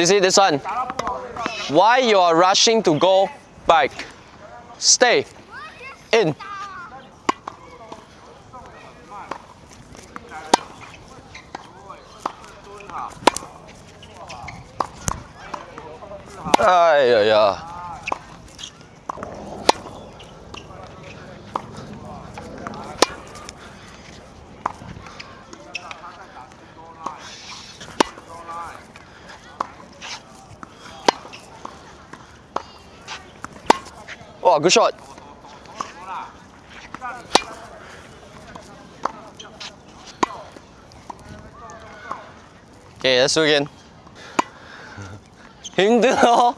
You see this one? Why you are rushing to go back? Stay. In. Ay, yeah, yeah. Wow, good shot. Okay, let's do again. 힘들어.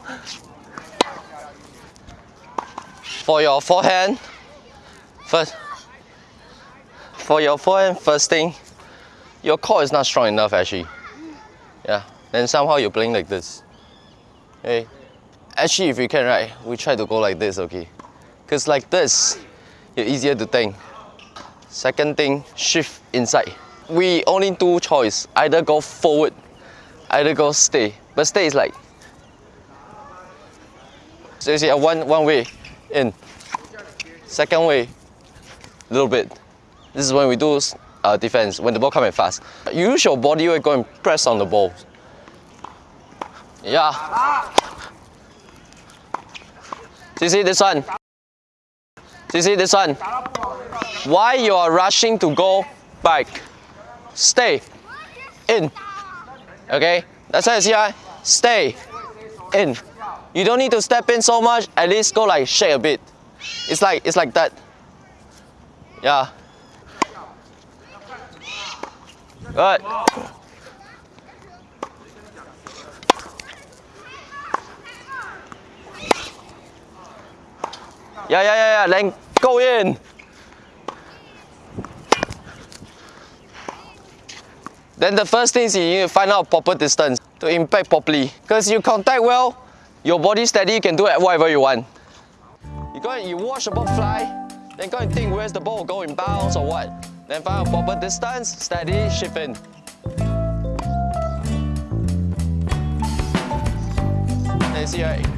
For your forehand, first. For your forehand, first thing, your core is not strong enough actually. Yeah, then somehow you're playing like this. Okay. Actually, if you can, right, we try to go like this, okay? Because like this, you're easier to think. Second thing, shift inside. We only two choice, either go forward, either go stay. But stay is like, so you see, uh, one, one way, in. Second way, little bit. This is when we do uh, defense, when the ball coming fast. Use your body weight, go and press on the ball. Yeah. Do you see this one? Do you see this one? Why you are rushing to go back? Stay. In. Okay? That's how you see, right? Stay. In. You don't need to step in so much, at least go like shake a bit. It's like it's like that. Yeah. Good. Yeah, yeah, yeah, yeah. Then go in. Then the first thing is you need to find out proper distance to impact properly. Because you contact well, your body steady, you can do whatever you want. You go and you watch the ball fly, then go and think where's the ball going, bounce or what. Then find a proper distance, steady, shift in. Then you see right?